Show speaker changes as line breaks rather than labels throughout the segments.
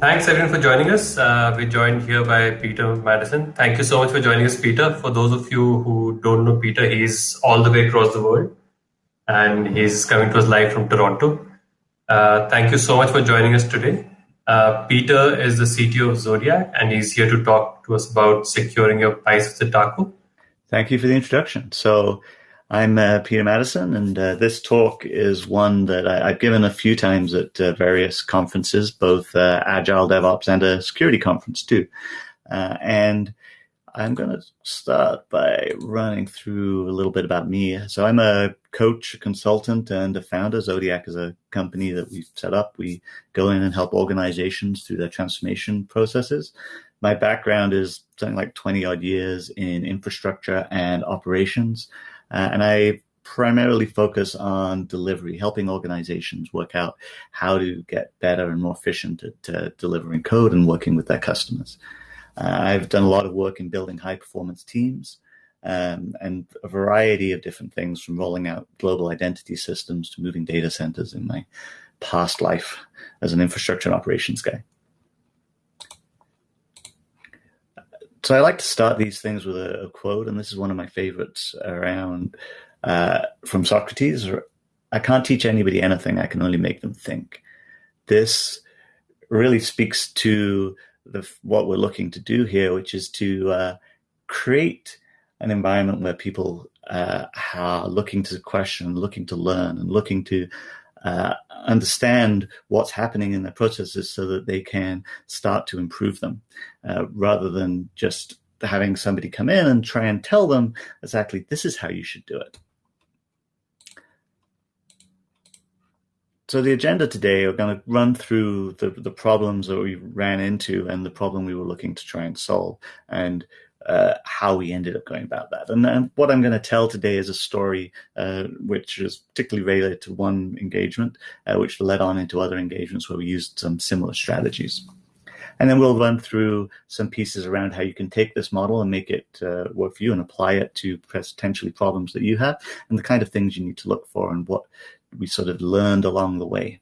Thanks everyone for joining us. Uh, we're joined here by Peter Maddison. Thank you so much for joining us, Peter. For those of you who don't know Peter, he's all the way across the world and he's coming to us live from Toronto. Uh, thank you so much for joining us today. Uh, Peter is the CTO of Xodiac and he's here to talk to us about securing your pipes with Taco.
Thank you for the introduction. So I'm uh, Peter Maddison, and uh, this talk is one that I, have given a few times at uh, various conferences, both uh, Agile DevOps and a security conference too. Uh, and I'm going to start by running through a little bit about me. So I'm a coach, a consultant, and a founder. Xodiac is a company that we've set up. We go in and help organizations through their transformation processes. My background is something like 20 odd years in infrastructure and operations. Uh, and I primarily focus on delivery, helping organizations work out how to get better and more efficient at uh, delivering code and working with their customers. Uh, I've done a lot of work in building high performance teams um, and a variety of different things from rolling out global identity systems to moving data centers in my past life as an infrastructure and operations guy. So I like to start these things with a, a, quote, and this is one of my favorites around uh, from Socrates. I can't teach anybody anything; I can only make them think. This really speaks to the, what we're looking to do here, which is to uh, create an environment where people uh, are looking to question, looking to learn, and looking to uh, understand what's happening in their processes so that they can start to improve them uh, rather than just having somebody come in and try and tell them exactly this is how you should do it. So the agenda today, we're going to run through the, the problems that we ran into and the problem we were looking to try and solve. And uh, how we ended up going about that. And, what I'm going to tell today is a story uh, which is particularly related to one engagement, uh, which led on into other engagements where we used some similar strategies. And then we'll run through some pieces around how you can take this model and make it uh, work for you and apply it to potentially problems that you have and the kind of things you need to look for and what we sort of learned along the way.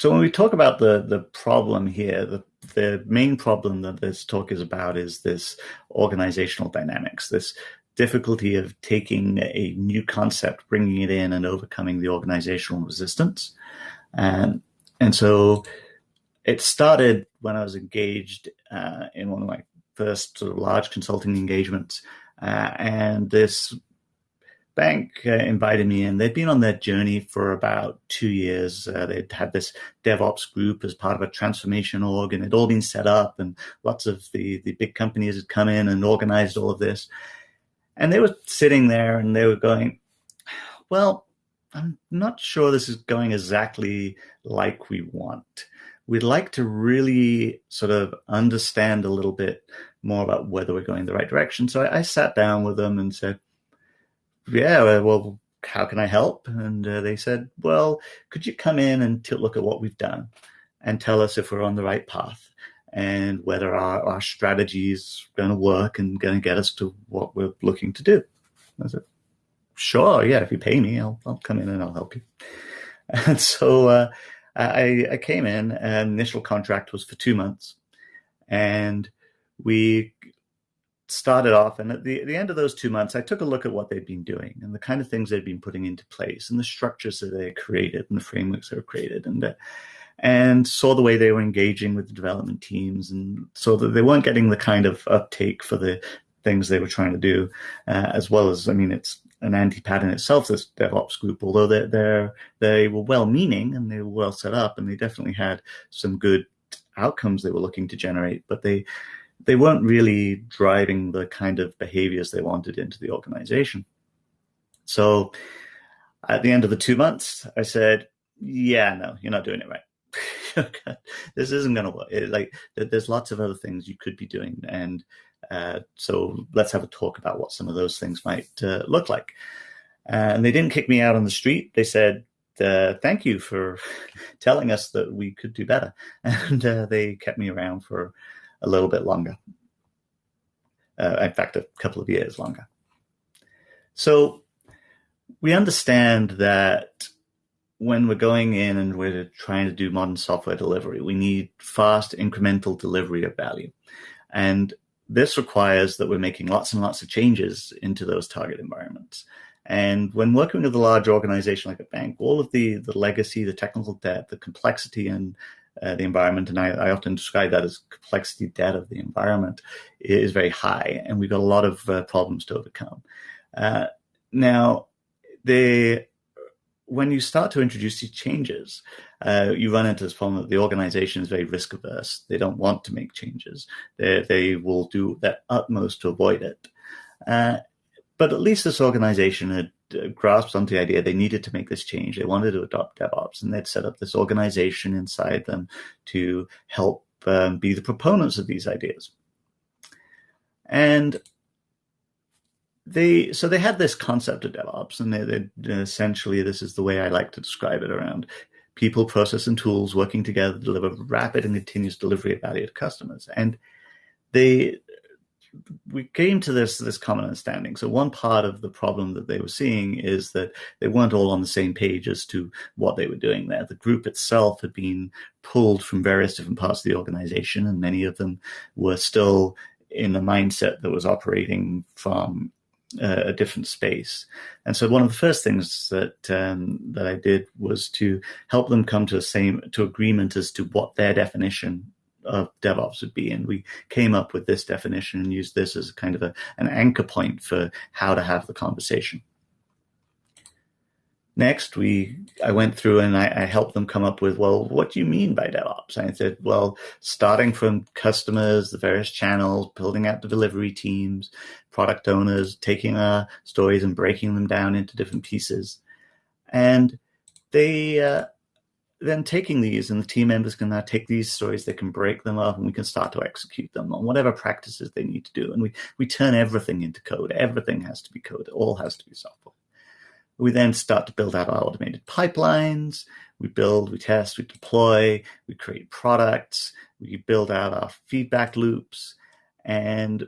So when we talk about the the problem here, the the main problem that this talk is about is this organizational dynamics, this difficulty of taking a new concept, bringing it in, and overcoming the organizational resistance. And and so it started when I was engaged uh, in one of my first sort of large consulting engagements, uh, and this bank uh, invited me in. They'd been on their journey for about two years. Uh, they'd had this DevOps group as part of a transformation org, and it'd all been set up, and lots of the, the big companies had come in and organized all of this. And they were sitting there and they were going, Well, I'm not sure this is going exactly like we want. We'd like to really sort of understand a little bit more about whether we're going the right direction. So I, I sat down with them and said, yeah, well, how can I help? And uh, they said, well, could you come in and look at what we've done and tell us if we're on the right path and whether our, our strategy is going to work and going to get us to what we're looking to do? I said, sure, yeah, if you pay me, I'll, I'll come in and I'll help you. And so uh, I, I came in, and initial contract was for two months. And we started off, and at the, at the end of those two months, I took a look at what they'd been doing and the kind of things they'd been putting into place and the structures that they created and the frameworks they were created and uh, and saw the way they were engaging with the development teams and saw that they weren't getting the kind of uptake for the things they were trying to do, uh, as well as I mean, it's an anti-pattern itself. This DevOps group, although they they they were well-meaning and they were well set up, and they definitely had some good outcomes they were looking to generate, but they they weren't really driving the kind of behaviors they wanted into the organization. So at the end of the two months, I said, yeah, no, you're not doing it right. this isn't going to work. It, like, there's lots of other things you could be doing. And uh, so let's have a talk about what some of those things might uh, look like. Uh, and they didn't kick me out on the street. They said, uh, thank you for telling us that we could do better. And uh, they kept me around for a little bit longer. Uh, in fact, a couple of years longer. So we understand that when we're going in and we're trying to do modern software delivery, we need fast incremental delivery of value. And this requires that we're making lots and lots of changes into those target environments. And when working with a large organization like a bank, all of the, the legacy, the technical debt, the complexity and uh, the environment, and I, I, often describe that as complexity debt of the environment, is very high, and we've got a lot of uh, problems to overcome. Uh, now, the when you start to introduce these changes, uh, you run into this problem that the organization is very risk averse. They don't want to make changes. They, they will do their utmost to avoid it. Uh, but at least this organization had grasped onto the idea they needed to make this change. They wanted to adopt DevOps, and they'd set up this organization inside them to help um, be the proponents of these ideas. And they so they had this concept of DevOps, and they, they essentially this is the way I like to describe it around people, process, and tools working together to deliver rapid and continuous delivery of value to customers. And they we came to this this common understanding. So one part of the problem that they were seeing is that they weren't all on the same page as to what they were doing there. The group itself had been pulled from various different parts of the organization, and many of them were still in a mindset that was operating from uh, a different space. And so one of the first things that um, that I did was to help them come to a same to agreement as to what their definition of DevOps would be. And we came up with this definition and used this as kind of a, an anchor point for how to have the conversation. Next, we I went through and I, I, helped them come up with, well, what do you mean by DevOps? And I said, well, starting from customers, the various channels, building out the delivery teams, product owners, taking our stories and breaking them down into different pieces. And they uh, then taking these and the team members can now take these stories, they can break them up and we can start to execute them on whatever practices they need to do. And we, we turn everything into code. Everything has to be code. It all has to be software. We then start to build out our automated pipelines. We build, we test, we deploy, we create products, we build out our feedback loops, and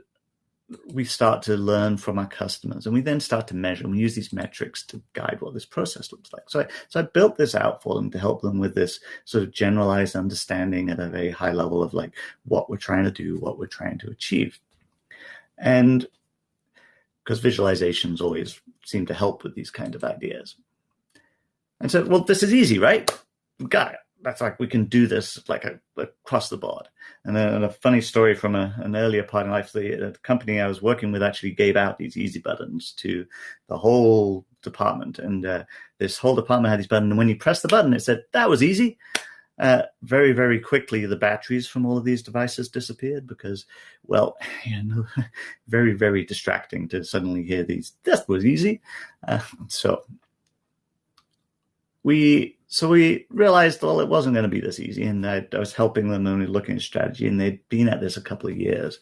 we start to learn from our customers and we then start to measure and we use these metrics to guide what this process looks like. So I, so I built this out for them to help them with this sort of generalized understanding at a very high level of like what we're trying to do, what we're trying to achieve. And because visualizations always seem to help with these kind of ideas. And so, well, this is easy, right? Got it. That's like we can do this like a, across the board. And then a funny story from a, an earlier part in life, the, the, company I was working with actually gave out these easy buttons to the whole department. And uh, this whole department had these buttons. And when you press the button, it said, that was easy. Uh, very, very quickly, the batteries from all of these devices disappeared because, well, you know, very, very distracting to suddenly hear these. This was easy. Uh, so we so we realized, well, it wasn't going to be this easy, and I, I was helping them only looking at strategy, and they'd been at this a couple of years.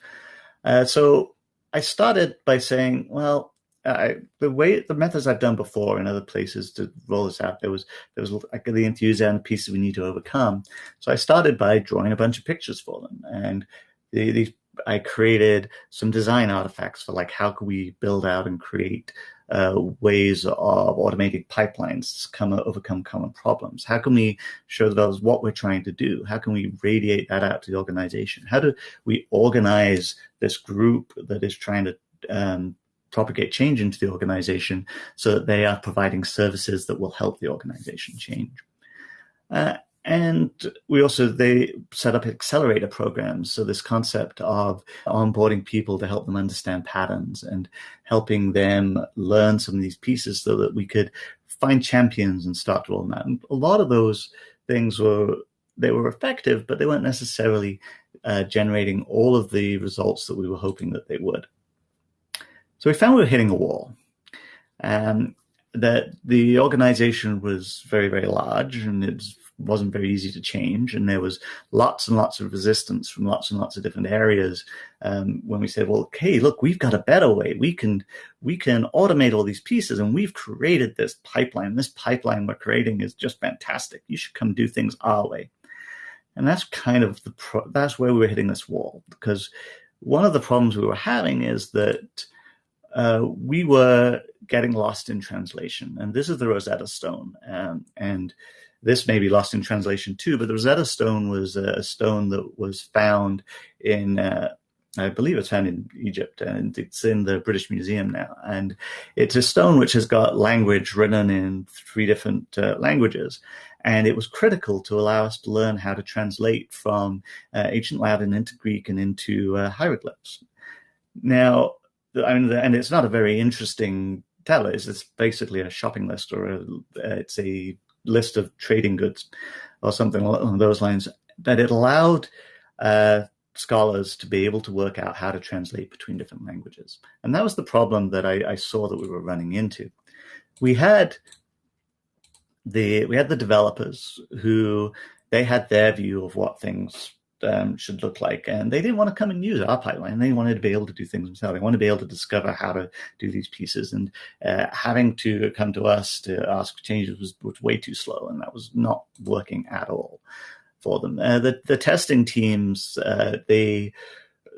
Uh, so I started by saying, well, I, the way the methods I've done before in other places to roll this out, there was there was like the enthusiasm pieces we need to overcome. So I started by drawing a bunch of pictures for them, and the, I created some design artifacts for like how can we build out and create uh, ways of automating pipelines to come overcome common problems. How can we show those what we're trying to do? How can we radiate that out to the organization? How do we organize this group that is trying to um, propagate change into the organization so that they are providing services that will help the organization change. Uh, and we also they set up accelerator programs. So this concept of onboarding people to help them understand patterns and helping them learn some of these pieces so that we could find champions and start to roll them out. And a lot of those things were they were effective, but they weren't necessarily uh, generating all of the results that we were hoping that they would. So we found we were hitting a wall. Um, that the organization was very, very large and it wasn't very easy to change. And there was lots and lots of resistance from lots and lots of different areas. Um, when we said, well, okay, look, we've got a better way. We can, we can automate all these pieces and we've created this pipeline. This pipeline we're creating is just fantastic. You should come do things our way. And that's kind of the, pro- that's where we were hitting this wall because one of the problems we were having is that uh, we were getting lost in translation. And this is the Rosetta Stone. Um, and this may be lost in translation too, but the Rosetta Stone was a stone that was found in, uh, I believe it's found in Egypt, and it's in the British Museum now. And it's a stone which has got language written in three different uh, languages. And it was critical to allow us to learn how to translate from uh, ancient Latin into Greek and into uh, hieroglyphs. Now, I mean, and it's not a very interesting tell is it's basically a shopping list or a, it's a list of trading goods or something along those lines that it allowed uh, scholars to be able to work out how to translate between different languages. And that was the problem that I, I saw that we were running into. We had the we had the developers who they had their view of what things um, should look like. And they didn't want to come and use our pipeline. They wanted to be able to do things themselves. They wanted to be able to discover how to do these pieces. And uh, having to come to us to ask changes was, was way too slow, and that was not working at all for them. Uh, the the testing teams uh, they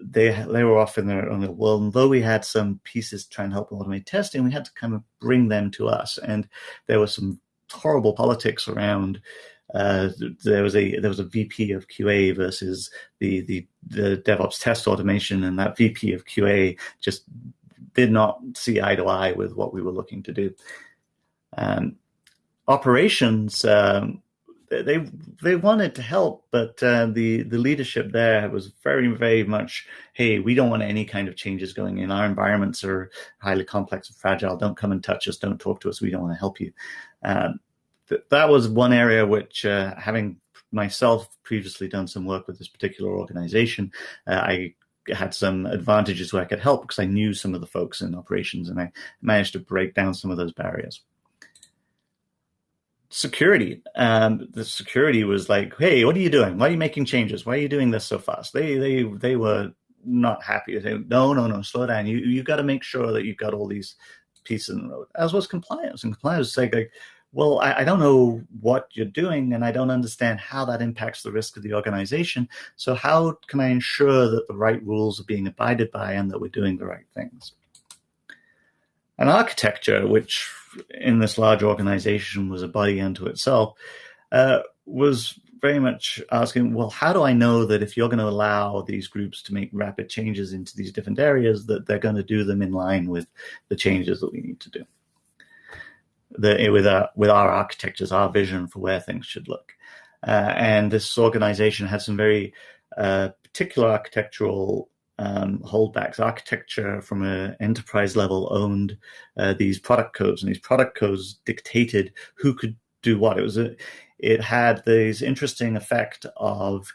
they they were off in their own little world. And though we had some pieces trying to help automate testing, we had to kind of bring them to us. And there was some horrible politics around uh, there was a there was a VP of QA versus the, the the DevOps test automation, and that VP of QA just did not see eye to eye with what we were looking to do. Um, operations, um, they they wanted to help, but uh, the the leadership there was very very much, hey, we don't want any kind of changes going in. Our environments are highly complex and fragile. Don't come and touch us. Don't talk to us. We don't want to help you. Um, that was one area which, uh, having myself previously done some work with this particular organization, uh, I had some advantages where I could help because I knew some of the folks in operations and I managed to break down some of those barriers. Security. Um, the security was like, hey, what are you doing? Why are you making changes? Why are you doing this so fast? They they they were not happy. They no, no, no, slow down. You you got to make sure that you've got all these pieces in the road. As was compliance. And compliance was like, like well, I, I, don't know what you're doing and I don't understand how that impacts the risk of the organization. So, how can I ensure that the right rules are being abided by and that we're doing the right things? An architecture, which in this large organization was a body unto itself, uh, was very much asking, well, how do I know that if you're going to allow these groups to make rapid changes into these different areas, that they're going to do them in line with the changes that we need to do? The, with our with our architectures, our vision for where things should look. Uh, and this organization had some very uh, particular architectural um, holdbacks. Architecture from an enterprise level owned uh, these product codes, and these product codes dictated who could do what. It was a, it had this interesting effect of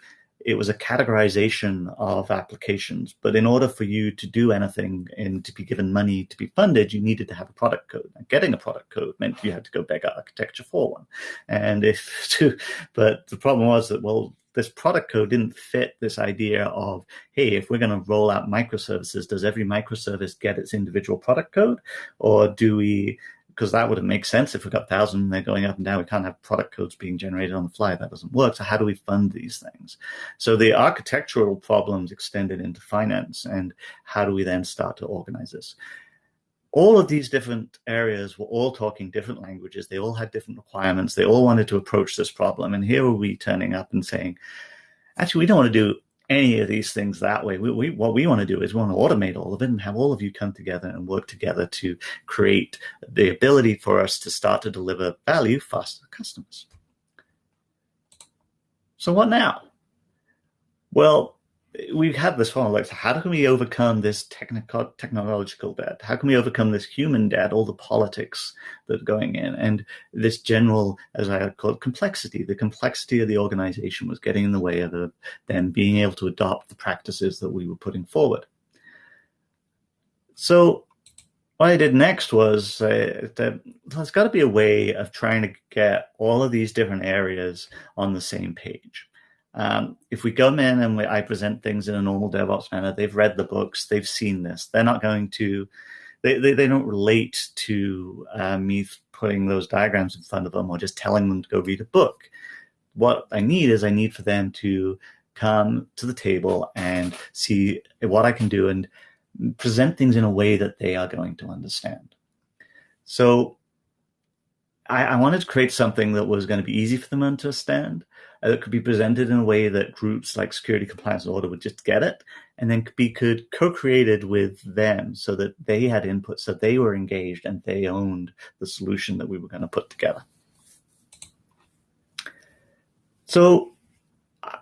it was a categorization of applications. But in order for you to do anything and to be given money to be funded, you needed to have a product code. And getting a product code meant you had to go beg architecture for one. And if to, but the problem was that, well, this product code didn't fit this idea of, hey, if we're going to roll out microservices, does every microservice get its individual product code? Or do we because that wouldn't make sense if we've got thousand they're going up and down. We can't have product codes being generated on the fly. That doesn't work. So how do we fund these things? So the architectural problems extended into finance, and how do we then start to organize this? All of these different areas were all talking different languages. They all had different requirements. They all wanted to approach this problem. And here were we turning up and saying, actually, we don't want to do any of these things that way. We, we, what we want to do is we want to automate all of it and have all of you come together and work together to create the ability for us to start to deliver value faster to customers. So what now? Well, we have this problem like how can we overcome this technical technological debt? How can we overcome this human debt all the politics that are going in and this general as i call it complexity? The complexity of the organization was getting in the way of the, them being able to adopt the practices that we were putting forward. So what I did next was uh, that there's got to be a way of trying to get all of these different areas on the same page. Um, if we come in and we, I present things in a normal DevOps manner, they've read the books, they've seen this. They're not going to, they, they, they don't relate to uh, me putting those diagrams in front of them or just telling them to go read a book. What I need is I need for them to come to the table and see what I can do and present things in a way that they are going to understand. So I, I wanted to create something that was going to be easy for them to understand, uh, that could be presented in a way that groups like security, compliance, and order would just get it, and then could be could co-created with them so that they had input, so they were engaged and they owned the solution that we were going to put together. So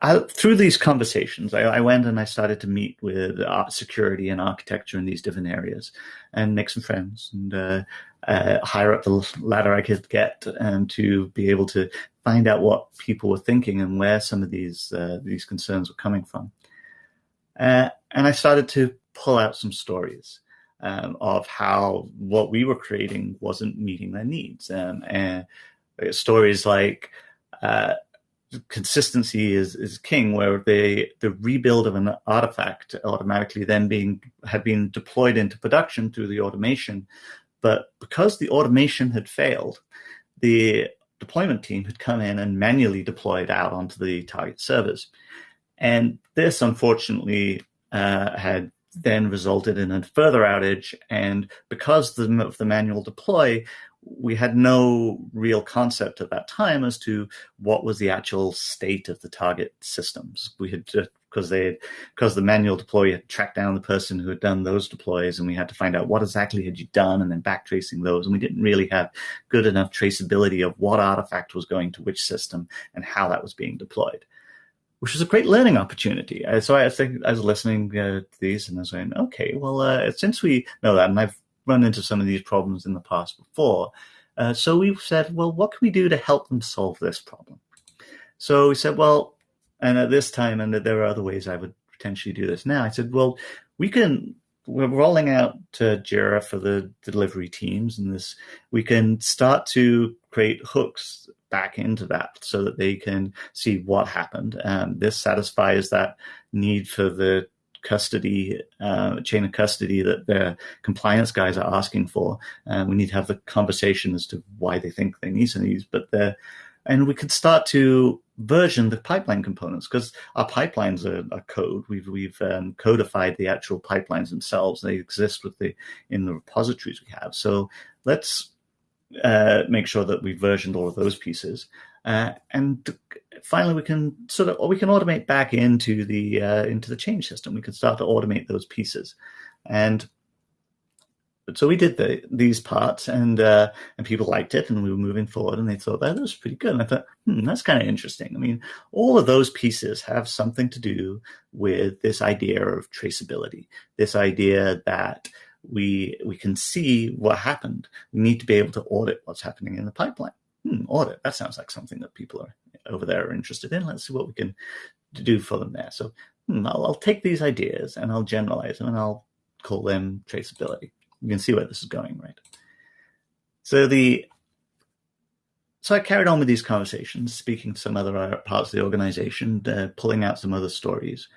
I, through these conversations, I, I, went and I started to meet with security and architecture in these different areas, and make some friends and uh, uh, higher up the ladder I could get, and to be able to find out what people were thinking and where some of these uh, these concerns were coming from. Uh, and I started to pull out some stories um, of how what we were creating wasn't meeting their needs, um, and stories like uh, consistency is is king, where the the rebuild of an artifact automatically then being had been deployed into production through the automation, but because the automation had failed, the deployment team had come in and manually deployed out onto the target servers, and this unfortunately uh, had then resulted in a further outage. And because the, of the manual deploy, we had no real concept at that time as to what was the actual state of the target systems. We had because they because the manual deploy had tracked down the person who had done those deploys, and we had to find out what exactly had you done, and then backtracing those. And we didn't really have good enough traceability of what artifact was going to which system and how that was being deployed, which was a great learning opportunity. So I think I was listening uh, to these, and I was saying, okay, well, uh, since we know that, and I've run into some of these problems in the past before. Uh, so we said, well, what can we do to help them solve this problem? So we said, well, and at this time, and that there are other ways I would potentially do this now. I said, well, we can. We're rolling out to Jira for the delivery teams, and this we can start to create hooks back into that so that they can see what happened. Um, this satisfies that need for the custody, uh, chain of custody that the compliance guys are asking for. And we need to have the conversation as to why they think they need some of these. But the, and we could start to version the pipeline components because our pipelines are, are, code. We've we've um, codified the actual pipelines themselves. They exist with the in the repositories we have. So let's uh, make sure that we've versioned all of those pieces. Uh, and finally, we can sort of, we can automate back into the uh, into the change system. We can start to automate those pieces, and so we did the, these parts, and uh, and people liked it, and we were moving forward, and they thought that was pretty good. And I thought, hmm, that's kind of interesting. I mean, all of those pieces have something to do with this idea of traceability, this idea that we we can see what happened. We need to be able to audit what's happening in the pipeline hmm, audit. That sounds like something that people are over there are interested in. Let's see what we can do for them there. So hmm, I'll, I'll, take these ideas and I'll generalize them and I'll call them traceability. You can see where this is going, right? So the so I carried on with these conversations, speaking to some other parts of the organization, uh, pulling out some other stories.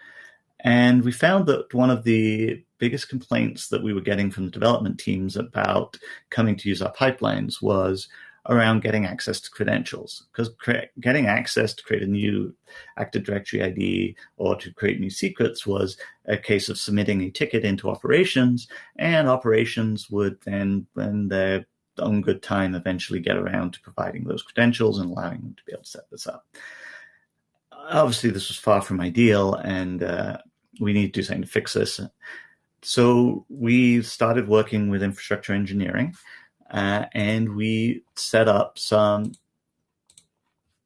And we found that one of the biggest complaints that we were getting from the development teams about coming to use our pipelines was around getting access to credentials because getting access to create a new Active Directory ID or to create new secrets was a case of submitting a ticket into operations, and operations would then, when their own good time, eventually get around to providing those credentials and allowing them to be able to set this up. Obviously, this was far from ideal, and uh, we need to do something to fix this. So we started working with infrastructure engineering uh, and we set up some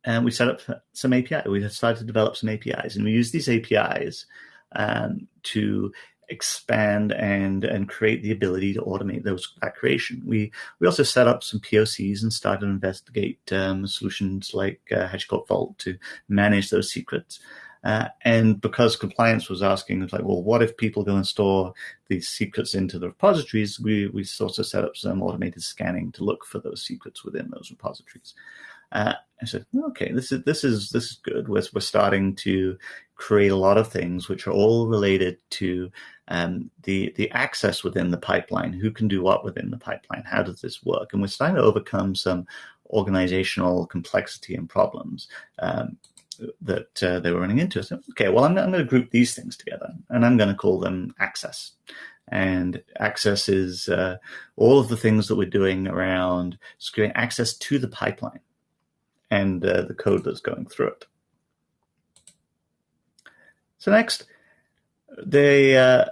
and we set up some API. We started to develop some APIs, and we use these APIs um, to expand and and create the ability to automate those that creation. We we also set up some POCs and started to investigate um, solutions like uh, HashiCorp Vault to manage those secrets. Uh, and because compliance was asking, like, well, what if people go and store these secrets into the repositories? We we sort of set up some automated scanning to look for those secrets within those repositories. Uh, I said, okay, this is this is this is good. We're, we're starting to create a lot of things which are all related to um, the the access within the pipeline. Who can do what within the pipeline? How does this work? And we're starting to overcome some organizational complexity and problems. Um, that uh, they were running into. So, okay, well, I'm, I'm going to group these things together, and I'm going to call them access. and accesses uh, all of the things that we're doing around securing access to the pipeline and uh, the code that's going through it. So next, they uh,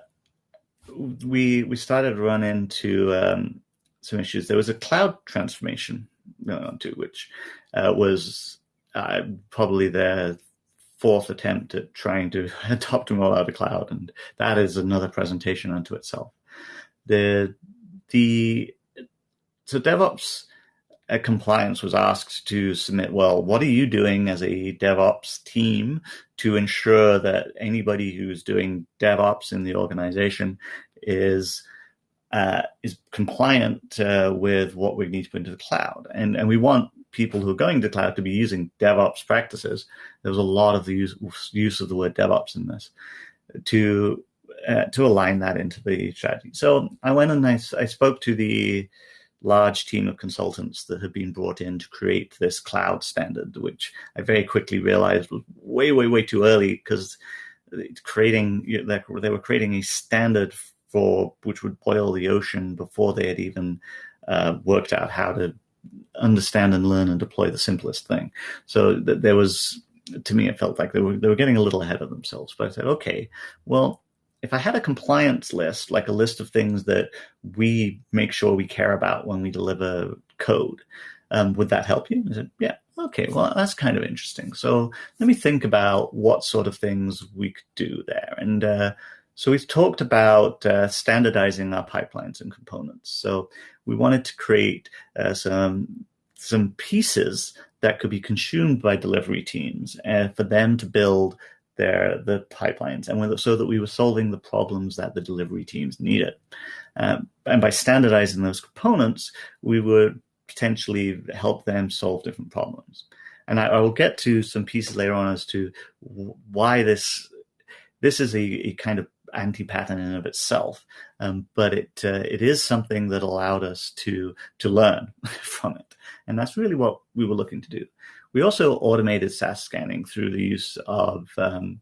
we we started to run into um, some issues. There was a cloud transformation going on too, which uh, was uh, probably their fourth attempt at trying to adopt them all out of the cloud, and that is another presentation unto itself. The the so DevOps uh, compliance was asked to submit. Well, what are you doing as a DevOps team to ensure that anybody who's doing DevOps in the organization is uh, is compliant uh, with what we need to put into the cloud, and and we want people who are going to cloud to be using DevOps practices. There was a lot of the use, use of the word DevOps in this to uh, to align that into the strategy. So I went and I, I spoke to the large team of consultants that had been brought in to create this cloud standard, which I very quickly realized was way, way, way too early because creating they were creating a standard for which would boil the ocean before they had even uh, worked out how to understand and learn and deploy the simplest thing. So th- there was, to me, it felt like they were they were getting a little ahead of themselves. But I said, okay, well, if I had a compliance list, like a list of things that we make sure we care about when we deliver code, um, would that help you? I said, yeah. Okay, well, that's kind of interesting. So let me think about what sort of things we could do there. And uh, so we've talked about uh, standardizing our pipelines and components. So we wanted to create uh, some some pieces that could be consumed by delivery teams and uh, for them to build their the pipelines, and so that we were solving the problems that the delivery teams needed. Um, and by standardizing those components, we would potentially help them solve different problems. And I, I will get to some pieces later on as to why this this is a, a kind of anti-pattern in of itself, um, but it uh, it is something that allowed us to to learn from it, and that's really what we were looking to do. We also automated SAS scanning through the use of um,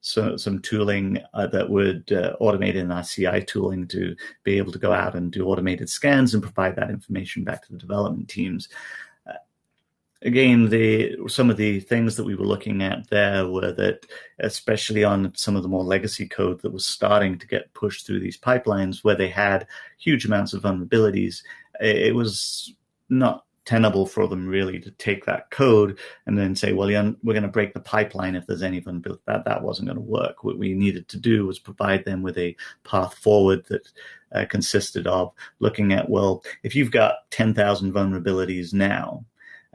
so, some tooling uh, that would uh, automate in our CI tooling to be able to go out and do automated scans and provide that information back to the development teams again, the some of the things that we were looking at there were that, especially on some of the more legacy code that was starting to get pushed through these pipelines, where they had huge amounts of vulnerabilities, it was not tenable for them really to take that code and then say, well, we're going to break the pipeline if there's any vulnerability. That that wasn't going to work. What we needed to do was provide them with a path forward that uh, consisted of looking at, well, if you've got 10,000 vulnerabilities now,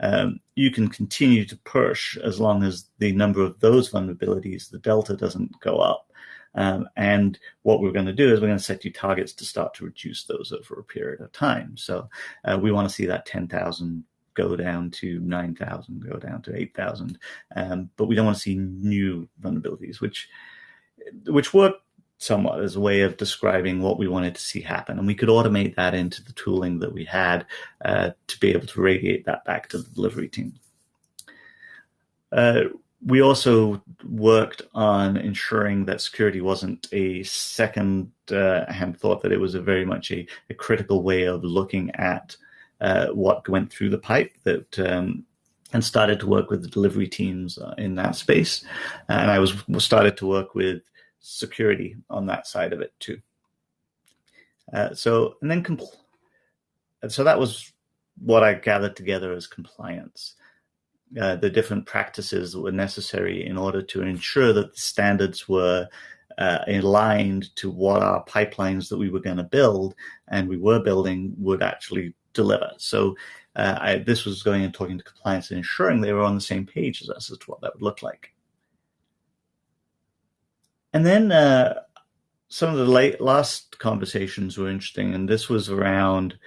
um, you can continue to push as long as the number of those vulnerabilities, the delta doesn't go up. Um, and what we're going to do is we're going to set you targets to start to reduce those over a period of time. So uh, we want to see that 10,000 go down to 9,000, go down to 8,000. Um, but we don't want to see new vulnerabilities, which which work somewhat as a way of describing what we wanted to see happen. And we could automate that into the tooling that we had uh, to be able to radiate that back to the delivery team. Uh, we also worked on ensuring that security wasn't a second uh, hand thought, that it was a very much a, a critical way of looking at uh, what went through the pipe that um, and started to work with the delivery teams uh, in that space. And I was started to work with security on that side of it too. Uh, so and then compl- so that was what I gathered together as compliance. Uh, the different practices that were necessary in order to ensure that the standards were uh, aligned to what our pipelines that we were going to build and we were building would actually deliver. So uh, I, this was going and talking to compliance and ensuring they were on the same page as us as to what that would look like. And then uh, some of the late last conversations were interesting, and this was around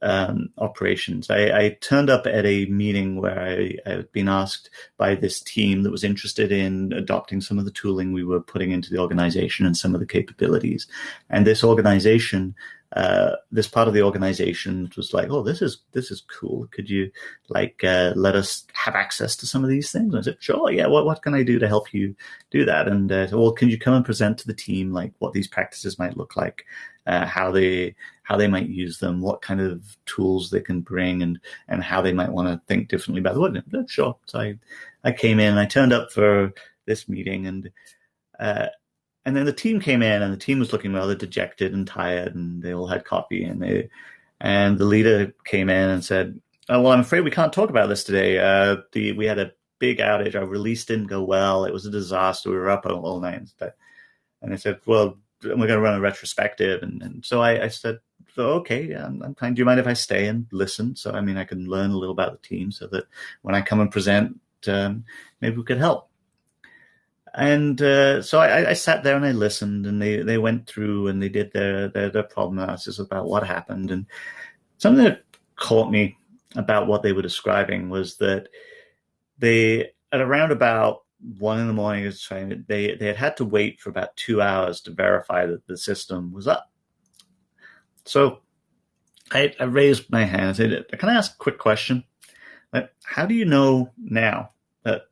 um, operations. I, I, turned up at a meeting where I, I, had been asked by this team that was interested in adopting some of the tooling we were putting into the organization and some of the capabilities. And this organization uh, this part of the organization was like, "Oh, this is this is cool. Could you like uh, let us have access to some of these things?" And I said, "Sure, yeah. What what can I do to help you do that?" And uh, well, can you come and present to the team like what these practices might look like, uh, how they how they might use them, what kind of tools they can bring, and and how they might want to think differently about the world. Sure. So I I came in, I turned up for this meeting, and uh, and then the team came in, and the team was looking rather dejected and tired, and they all had coffee, and they, and the leader came in and said, oh, "Well, I'm afraid we can't talk about this today. Uh, the we had a big outage. Our release didn't go well. It was a disaster. We were up all night." And I said, "Well, we're going to run a retrospective," and, and so I, I said, so, okay, I'm, I'm fine. Do you mind if I stay and listen? So, I mean, I can learn a little about the team so that when I come and present, um, maybe we could help. And uh, so I, I, sat there and I listened, and they, they went through and they did their, their, their problem analysis about what happened. And something that caught me about what they were describing was that they at around about one in the morning, they they had had to wait for about two hours to verify that the system was up. So I, I raised my hand and said, "Can I ask a quick question? Like, how do you know now that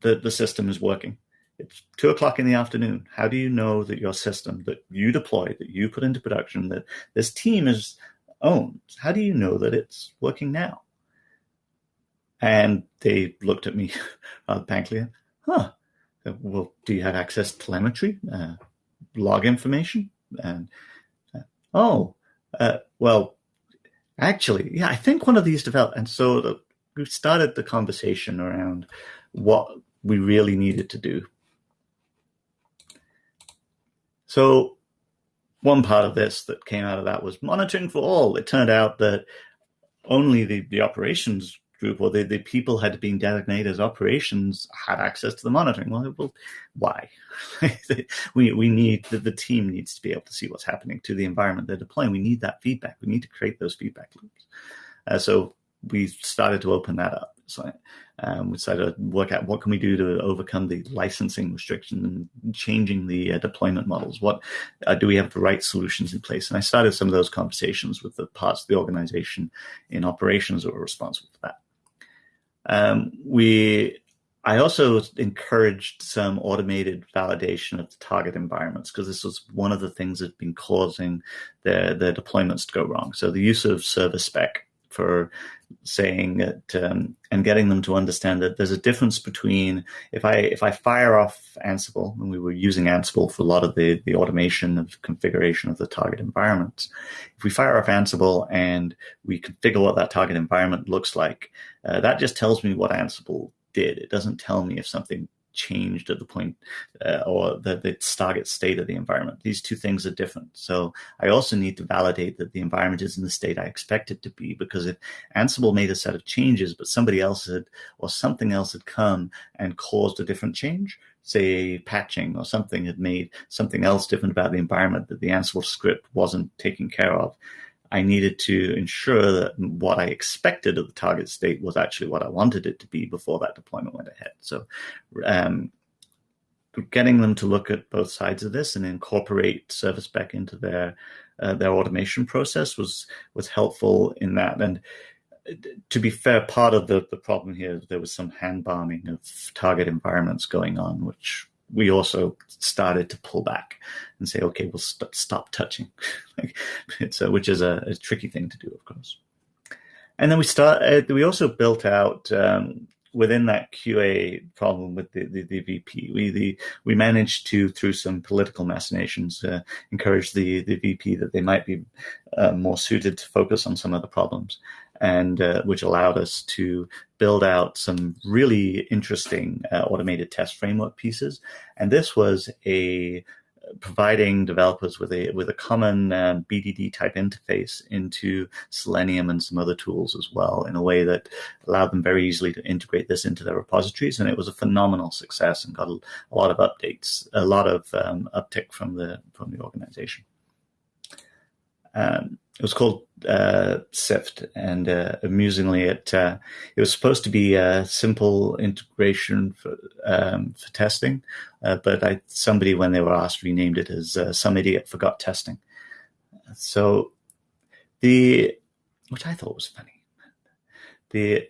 the, the system is working?" It's two o'clock in the afternoon. How do you know that your system that you deploy, that you put into production, that this team is owned, how do you know that it's working now? And they looked at me rather. Huh. Well, do you have access to telemetry, uh, log information? And uh, oh, uh, well, actually, yeah, I think one of these developed. And so the, we started the conversation around what we really needed to do so one part of this that came out of that was monitoring for all. It turned out that only the, the operations group or the, the people had been designated as operations had access to the monitoring. Well, well why? we, we need the, the team needs to be able to see what's happening to the environment they're deploying. We need that feedback. We need to create those feedback loops. Uh, so we started to open that up. So um, we decided to work out what can we do to overcome the licensing restriction and changing the uh, deployment models. What uh, do we have the right solutions in place? And I started some of those conversations with the parts of the organization in operations that were responsible for that. Um, we I also encouraged some automated validation of the target environments because this was one of the things that's been causing their, their deployments to go wrong. So the use of Serverspec for saying it um, and getting them to understand that there's a difference between if I if I fire off Ansible and we were using Ansible for a lot of the the automation of configuration of the target environments. If we fire off Ansible and we configure what that target environment looks like, uh, that just tells me what Ansible did. It doesn't tell me if something changed at the point uh, or the, the target state of the environment. These two things are different. So I also need to validate that the environment is in the state I expect it to be because if Ansible made a set of changes, but somebody else had or something else had come and caused a different change, say patching or something had made something else different about the environment that the Ansible script wasn't taking care of, I needed to ensure that what I expected of the target state was actually what I wanted it to be before that deployment went ahead. So, um, getting them to look at both sides of this and incorporate Serverspec into their uh, their automation process was was helpful in that. And uh, to be fair, part of the, the problem here there was some hand bombing of target environments going on, which we also started to pull back and say, okay, we'll st- stop touching, it's a, which is a, a, tricky thing to do, of course. And then we start. Uh, we also built out um, within that QA problem with the, the, the, VP. We the we managed to through some political machinations uh, encourage the the VP that they might be uh, more suited to focus on some of the problems and uh, which allowed us to build out some really interesting uh, automated test framework pieces. And this was a providing developers with a with a common uh, BDD type interface into Selenium and some other tools as well, in a way that allowed them very easily to integrate this into their repositories. And it was a phenomenal success and got a, a lot of updates, a lot of um, uptick from the from the organization. Um, it was called uh, Sift, and uh, amusingly, it uh, it was supposed to be a simple integration for um, for testing, uh, but I, somebody when they were asked renamed it as uh, "Some Idiot Forgot Testing." So the which I thought was funny. The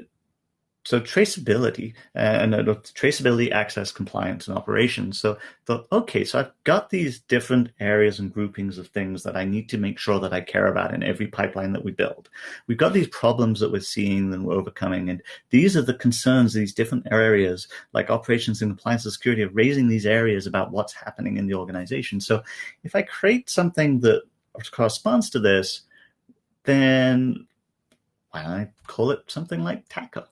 so traceability uh, and uh, traceability, access, compliance, and operations. So thought, okay, so I've got these different areas and groupings of things that I need to make sure that I care about in every pipeline that we build. We've got these problems that we're seeing and we're overcoming, and these are the concerns. These different areas, like operations and compliance and security, are raising these areas about what's happening in the organization. So if I create something that corresponds to this, then why don't I call it something like TACO?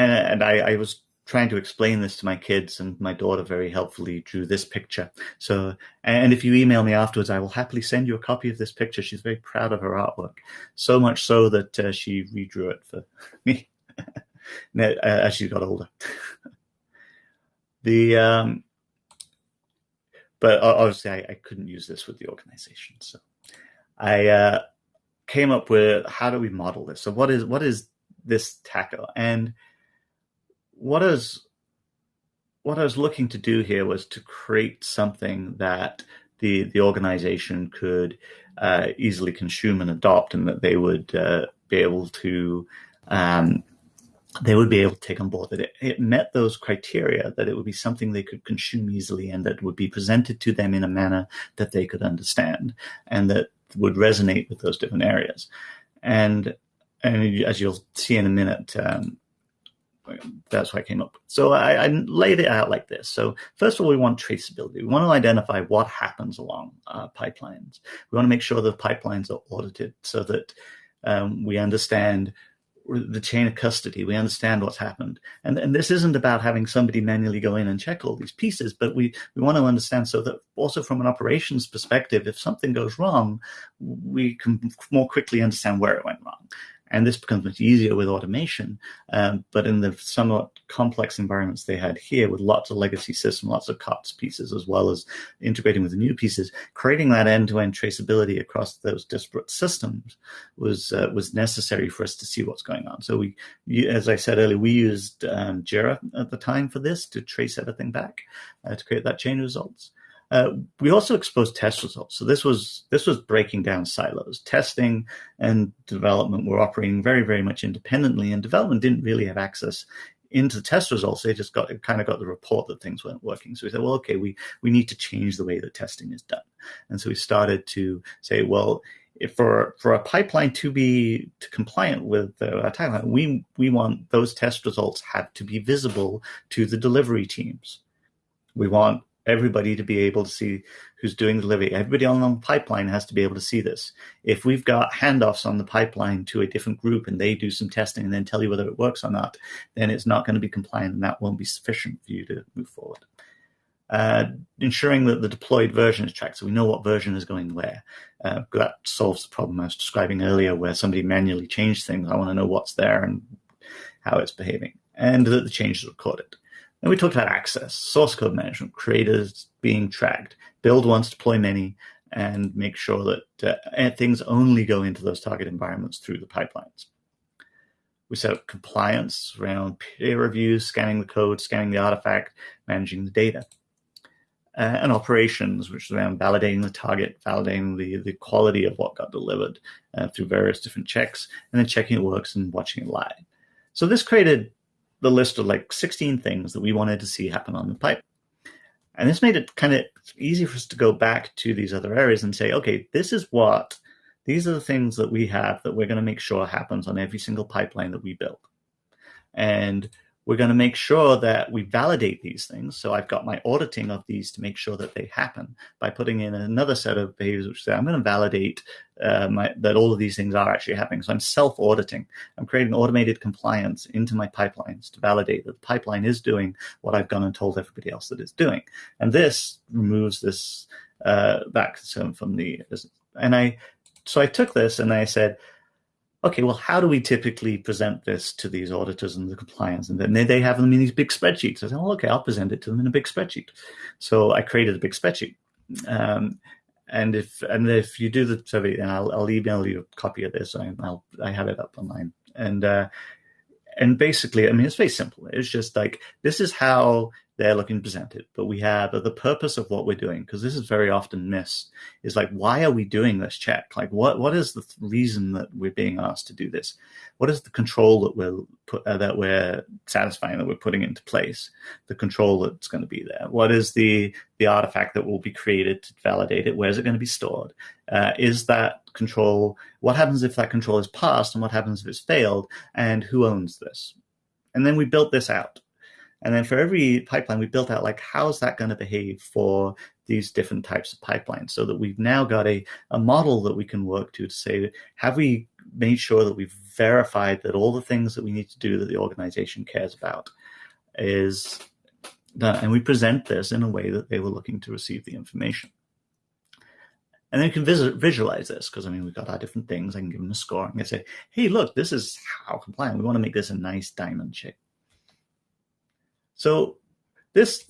And, and I, I, was trying to explain this to my kids, and my daughter very helpfully drew this picture. So, and if you email me afterwards, I will happily send you a copy of this picture. She's very proud of her artwork, so much so that uh, she redrew it for me as she got older. the um, but obviously, I, I, couldn't use this with the organization, so I uh, came up with how do we model this? So, what is what is this TACO and what is what I was looking to do here was to create something that the the organization could uh, easily consume and adopt, and that they would uh, be able to um, they would be able to take on board that it, it, met those criteria, that it would be something they could consume easily, and that would be presented to them in a manner that they could understand, and that would resonate with those different areas. And and as you'll see in a minute, um, that's what I came up with. So I, I, laid it out like this. So first of all, we want traceability. We want to identify what happens along uh, pipelines. We want to make sure the pipelines are audited so that um, we understand the chain of custody. We understand what's happened. And, and this isn't about having somebody manually go in and check all these pieces, but we, we want to understand so that also from an operations perspective, if something goes wrong, we can more quickly understand where it went wrong. And this becomes much easier with automation. Um, but in the somewhat complex environments they had here with lots of legacy systems, lots of COTS pieces, as well as integrating with the new pieces, creating that end-to-end traceability across those disparate systems was uh, was necessary for us to see what's going on. So we, as I said earlier, we used um, Jira at the time for this to trace everything back uh, to create that chain of results. Uh, we also exposed test results. So this was this was breaking down silos. Testing and development were operating very very much independently, and development didn't really have access into the test results. They just got kind of got the report that things weren't working. So we said, well, okay, we we need to change the way that testing is done, and so we started to say, well. For for a pipeline to be to compliant with the uh, timeline, we we want those test results have to be visible to the delivery teams. We want everybody to be able to see who's doing the delivery. Everybody on the pipeline has to be able to see this. If we've got handoffs on the pipeline to a different group and they do some testing and then tell you whether it works or not, then it's not going to be compliant and that won't be sufficient for you to move forward. Uh, ensuring that the deployed version is tracked so we know what version is going where. Uh, that solves the problem I was describing earlier where somebody manually changed things. I want to know what's there and how it's behaving and that the changes are recorded. Then we talked about access, source code management, creators being tracked, build once, deploy many, and make sure that uh, things only go into those target environments through the pipelines. We set up compliance around peer reviews, scanning the code, scanning the artifact, managing the data. Uh, and operations, which is around validating the target, validating the, the quality of what got delivered uh, through various different checks, and then checking it works and watching it live. So this created the list of like 16 things that we wanted to see happen on the pipe. And this made it kind of easy for us to go back to these other areas and say, okay, this is what, these are the things that we have that we're going to make sure happens on every single pipeline that we build. And we're going to make sure that we validate these things. So I've got my auditing of these to make sure that they happen by putting in another set of behaviors which say I'm going to validate uh, my, that all of these things are actually happening. So I'm self-auditing. I'm creating automated compliance into my pipelines to validate that the pipeline is doing what I've gone and told everybody else that it's doing. And this removes this uh, concern from the and I so I took this and I said okay, well, how do we typically present this to these auditors and the compliance? And then they have them in these big spreadsheets. I said, oh, okay, I'll present it to them in a big spreadsheet. So I created a big spreadsheet. Um, and if and if you do the survey, and I'll, I'll email you a copy of this. I, will I have it up online. And uh, and basically, I mean, it's very simple. It's just like this is how they're looking to present it. But we have the purpose of what we're doing, because this is very often missed, is like, why are we doing this check? Like, what what is the reason that we're being asked to do this? What is the control that we're put, uh, that we're satisfying that we're putting into place? The control that's going to be there. What is the the artifact that will be created to validate it? Where is it going to be stored? Uh, is that control? What happens if that control is passed, and what happens if it's failed? And who owns this? And then we built this out and then for every pipeline, we built out like, how's that going to behave for these different types of pipelines so that we've now got a, a model that we can work to to say, have we made sure that we've verified that all the things that we need to do that the organization cares about is done. And we present this in a way that they were looking to receive the information. And then you can visualize this because I mean, we've got our different things. I can give them a score. and I say, hey, look, this is how compliant. We want to make this a nice diamond shape. So this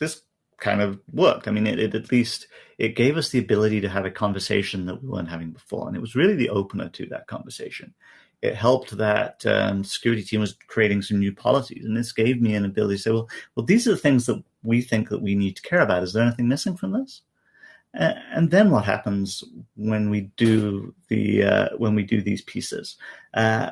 this kind of worked. I mean, it, it, at least it gave us the ability to have a conversation that we weren't having before, and it was really the opener to that conversation. It helped that um, security team was creating some new policies, and this gave me an ability to say, well, well, these are the things that we think that we need to care about. Is there anything missing from this? And then what happens when we do the uh, when we do these pieces? Uh,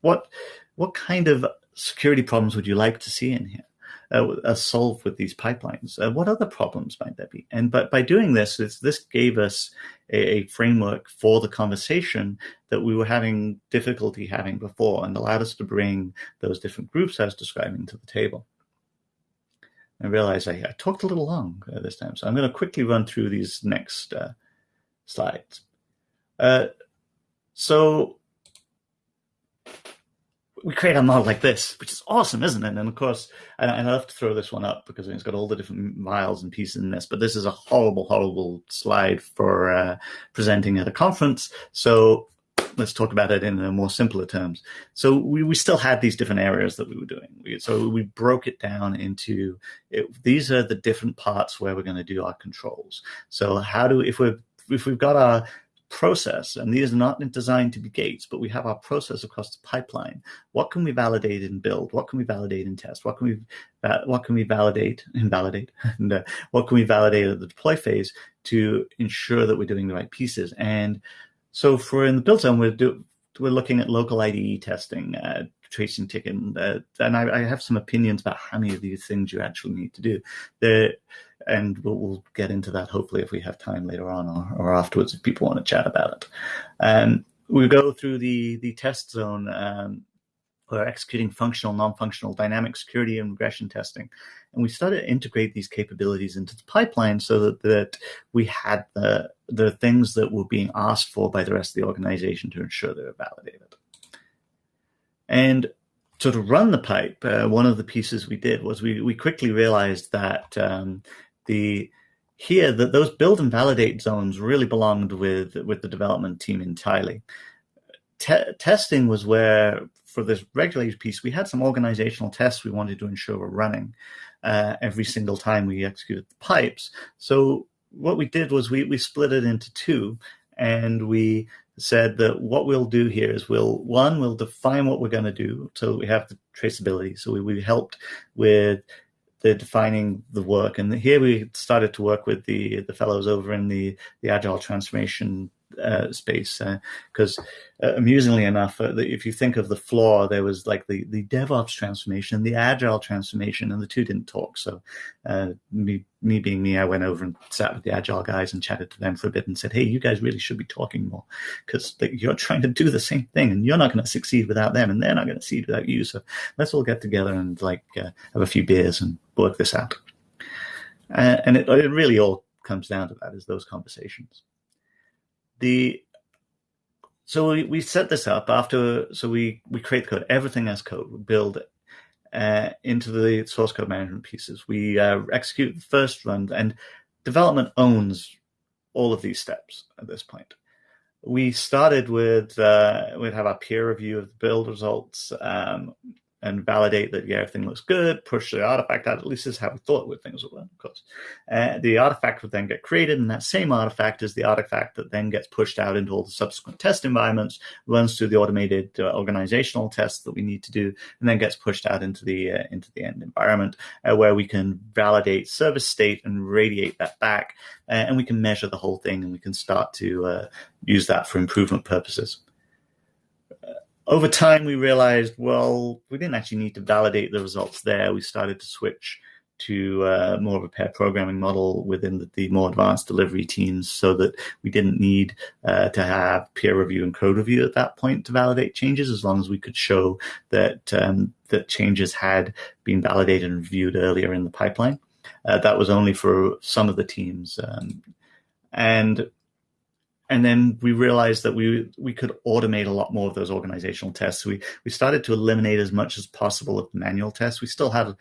what what kind of security problems would you like to see in here? Uh, solve with these pipelines? Uh, what other problems might there be? And but by doing this, this gave us a, a, framework for the conversation that we were having difficulty having before, and allowed us to bring those different groups I was describing to the table. I realize I, I talked a little long uh, this time, so I'm going to quickly run through these next uh, slides. Uh, so we create a model like this, which is awesome, isn't it? And of course, and, I have to throw this one up because it's got all the different miles and pieces in this, but this is a horrible, horrible slide for uh, presenting at a conference. So let's talk about it in a more simpler terms. So we, we still had these different areas that we were doing. We, so we broke it down into it, these are the different parts where we're going to do our controls. So how do if we're if we've got our process, and these are not designed to be gates, but we have our process across the pipeline. What can we validate and build? What can we validate and test? What can we what can we validate and validate? and uh, what can we validate at the deploy phase to ensure that we're doing the right pieces? And so for in the build zone, we're do, we're looking at local IDE testing, uh, tracing ticket, uh, and I, I, have some opinions about how many of these things you actually need to do. And we'll, we'll, get into that hopefully if we have time later on or, or afterwards if people want to chat about it. Um, we go through the the test zone. Um, executing functional, non-functional, dynamic security and regression testing, and we started to integrate these capabilities into the pipeline so that, that we had the the things that were being asked for by the rest of the organization to ensure they were validated. And to run the pipe, uh, one of the pieces we did was we we quickly realized that um, the here that those build and validate zones really belonged with with the development team entirely. Te- testing was where for this regulated piece we had some organizational tests we wanted to ensure were running uh, every single time we executed the pipes. So what we did was we we split it into two, and we said that what we'll do here is we'll one we'll define what we're going to do so we have the traceability. So we, we helped with the defining the work. And here we started to work with the the fellows over in the the agile transformation uh, space because uh, uh, amusingly enough, uh, if you think of the flaw, there was like the the DevOps transformation, the agile transformation, and the two didn't talk. So uh, me me being me, I went over and sat with the agile guys and chatted to them for a bit and said, "Hey, you guys really should be talking more because you're trying to do the same thing, and you're not going to succeed without them, and they're not going to succeed without you. So let's all get together and like uh, have a few beers and work this out." and it, it really all comes down to that is those conversations the so we, we set this up after so we we create the code. Everything as code. We build it uh, into the source code management pieces. We uh, execute the first run and development owns all of these steps at this point. We started with uh, we'd have our peer review of the build results um, and validate that yeah everything looks good. Push the artifact out. At least this is how we thought would things would work, of course. Uh, the artifact would then get created, and that same artifact is the artifact that then gets pushed out into all the subsequent test environments, runs through the automated uh, organizational tests that we need to do, and then gets pushed out into the uh, into the end environment uh, where we can validate service state and radiate that back, uh, and we can measure the whole thing, and we can start to uh, use that for improvement purposes over time, we realized, well, we didn't actually need to validate the results there. We started to switch to uh, more of a pair programming model within the, the, more advanced delivery teams so that we didn't need uh, to have peer review and code review at that point to validate changes as long as we could show that um, that changes had been validated and reviewed earlier in the pipeline. Uh, that was only for some of the teams. Um, and and then we realized that we we could automate a lot more of those organizational tests. We we started to eliminate as much as possible of manual tests. We still had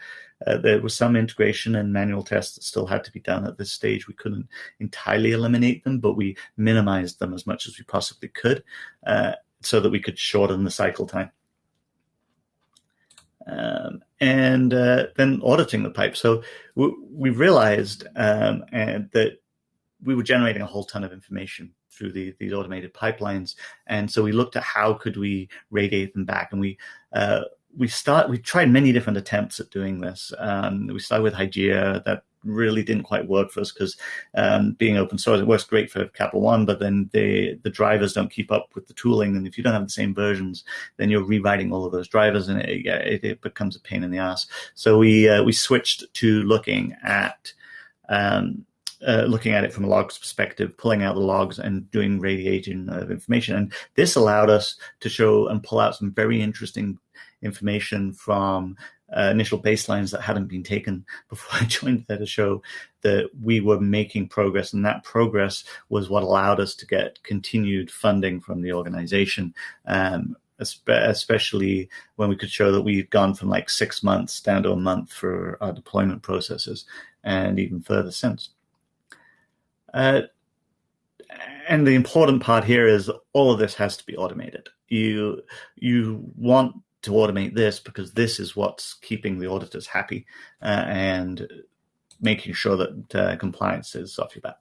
uh, there was some integration and manual tests that still had to be done at this stage. We couldn't entirely eliminate them, but we minimized them as much as we possibly could, uh, so that we could shorten the cycle time. Um, and uh, then auditing the pipe. So we, we realized um, and that we were generating a whole ton of information through the, these automated pipelines. And so we looked at how could we radiate them back, and we uh, we start we tried many different attempts at doing this. Um, we started with Hygieia that really didn't quite work for us because um, being open source, it works great for Capital One, but then the the drivers don't keep up with the tooling, and if you don't have the same versions, then you're rewriting all of those drivers, and it, it, it becomes a pain in the ass. So we uh, we switched to looking at um, uh, looking at it from a logs perspective, pulling out the logs and doing radiating of information. And this allowed us to show and pull out some very interesting information from uh, initial baselines that hadn't been taken before I joined there to show that we were making progress. And that progress was what allowed us to get continued funding from the organization. Um, especially when we could show that we've gone from like six months down to a month for our deployment processes and even further since. Uh, and the important part here is all of this has to be automated. You you want to automate this because this is what's keeping the auditors happy uh, and making sure that uh, compliance is off your back.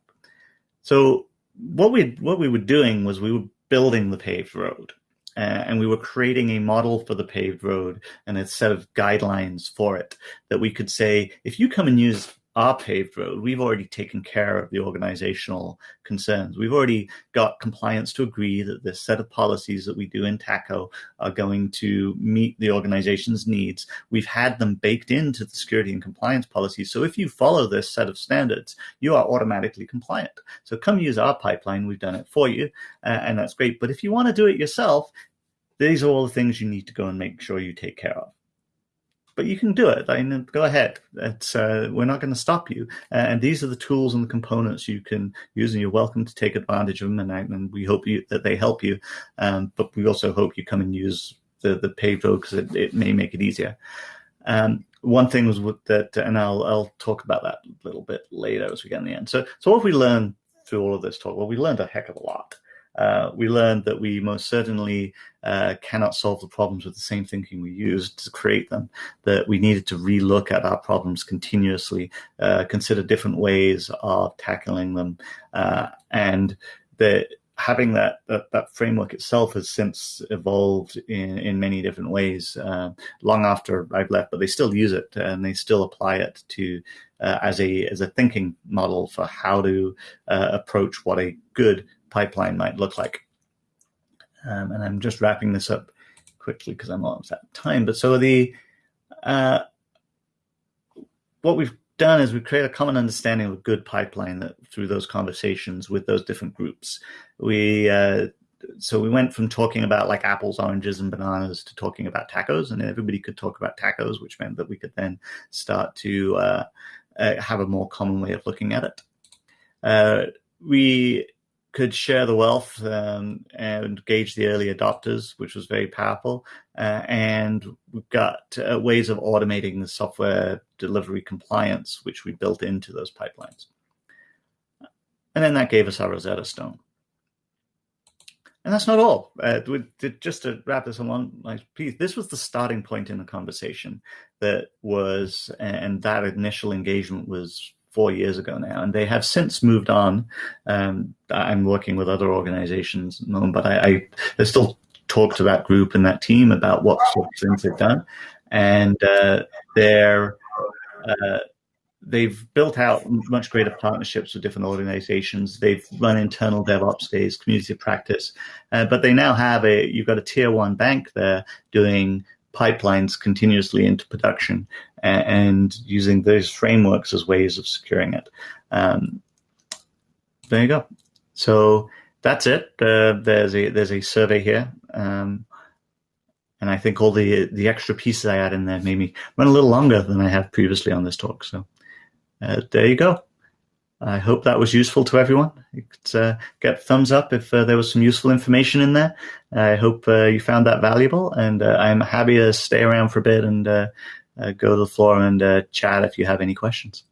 So what we what we were doing was we were building the paved road. Uh, and we were creating a model for the paved road and a set of guidelines for it that we could say if you come and use our paved road, we've already taken care of the organizational concerns. We've already got compliance to agree that this set of policies that we do in TACO are going to meet the organization's needs. We've had them baked into the security and compliance policies. So if you follow this set of standards, you are automatically compliant. So come use our pipeline. We've done it for you, uh, and that's great. But if you want to do it yourself, these are all the things you need to go and make sure you take care of but you can do it. I mean, go ahead. Uh, we're not going to stop you. Uh, and these are the tools and the components you can use, and you're welcome to take advantage of them. And, and we hope you, that they help you. Um, but we also hope you come and use the the road because it, it may make it easier. Um, one thing was that, and I'll I'll talk about that a little bit later as we get in the end. So so what we learned through all of this talk? Well, we learned a heck of a lot uh, we learned that we most certainly uh, cannot solve the problems with the same thinking we used to create them, that we needed to relook at our problems continuously, uh, consider different ways of tackling them, uh, and that having that, that, that framework itself has since evolved in in many different ways. Uh, long after I've left, but they still use it and they still apply it to uh, as a as a thinking model for how to uh, approach what a good pipeline might look like. Um, and I'm just wrapping this up quickly because I'm almost out of time. But so the uh, what we've done is we create a common understanding of a good pipeline that through those conversations with those different groups. We uh, so we went from talking about like apples, oranges, and bananas to talking about tacos, and everybody could talk about tacos, which meant that we could then start to uh, uh, have a more common way of looking at it. Uh, we could share the wealth um, and engage the early adopters, which was very powerful. Uh, and we've got uh, ways of automating the software delivery compliance, which we built into those pipelines. And then that gave us our Rosetta Stone. and that's not all. Uh, just to wrap this along, nice piece, this was the starting point in the conversation that was, and that initial engagement was four years ago now, and they have since moved on. Um, I'm working with other organizations, but I, I, I still talk to that group and that team about what sort of things they've done, and uh, they're uh, they've built out much greater partnerships with different organizations. They've run internal DevOps days, community practice, uh, but they now have a you've got a tier one bank there doing pipelines continuously into production and, using those frameworks as ways of securing it. Um, there you go. So that's it. Uh, there's a there's a survey here. Um, and I think all the the extra pieces I add in there made me run a little longer than I have previously on this talk. So uh, there you go. I hope that was useful to everyone. You could uh, get thumbs up if uh, there was some useful information in there. I hope uh, you found that valuable, and uh, I'm happy to stay around for a bit and uh, go to the floor and chat if you have any questions.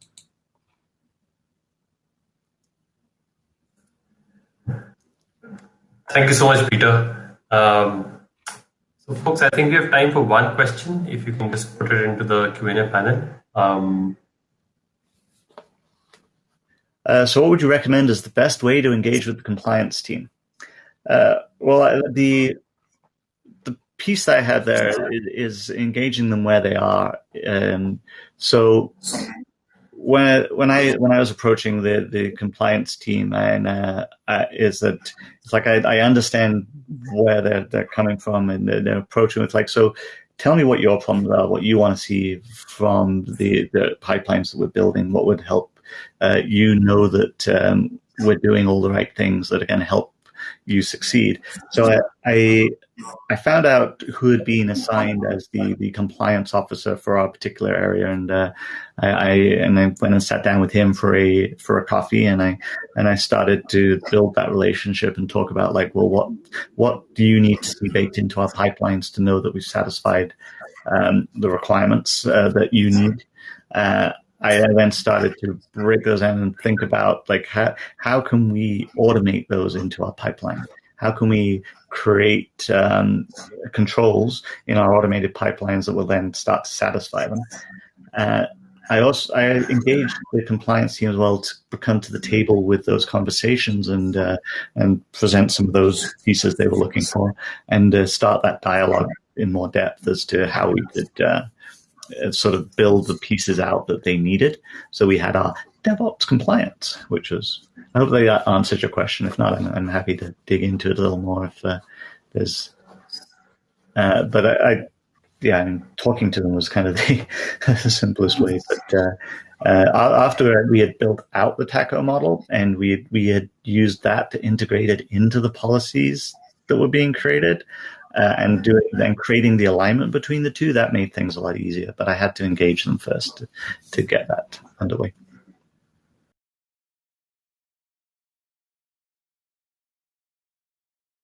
Thank you so much, Peter. Um, so, folks, I think we have time for one question. If you can just put it into the Q&A panel. Um,
uh, so, what would you recommend is the best way to engage with the compliance team? Uh, well, the the piece that I have there is, is engaging them where they are. Um, so, when when I when I was approaching the the compliance team, and uh, uh, is that it's like I, I understand where they're they're coming from, and they're, they're approaching with like so. Tell me what your problems are, what you want to see from the the pipelines that we're building, what would help uh, you know that um, we're doing all the right things that are going to help you succeed. So I, I, I found out who had been assigned as the the compliance officer for our particular area, and uh, I, I, and I went and sat down with him for a for a coffee, and I and I started to build that relationship and talk about like, well, what what do you need to see baked into our pipelines to know that we've satisfied um, the requirements uh, that you need. Uh, I then started to break those in and think about like how how can we automate those into our pipeline? How can we create um, controls in our automated pipelines that will then start to satisfy them? Uh, I also I engaged the compliance team as well to come to the table with those conversations and uh, and present some of those pieces they were looking for and uh, start that dialogue in more depth as to how we could uh, sort of build the pieces out that they needed. So we had our DevOps compliance, which was I hope that answers your question. If not, I'm, I'm happy to dig into it a little more if uh, there's. Uh, but I, I, yeah, mean, talking to them was kind of the, the simplest way. But uh, uh, after we had built out the TACO model and we we had used that to integrate it into the policies that were being created, uh, and doing then creating the alignment between the two that made things a lot easier. But I had to engage them first to, to get that underway.